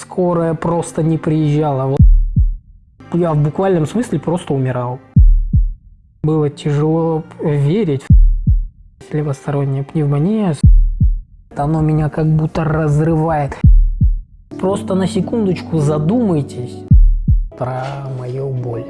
скорая просто не приезжала. Вот Я в буквальном смысле просто умирал. Было тяжело верить. Левосторонняя пневмония. Оно меня как будто разрывает. Просто на секундочку задумайтесь про мою боль.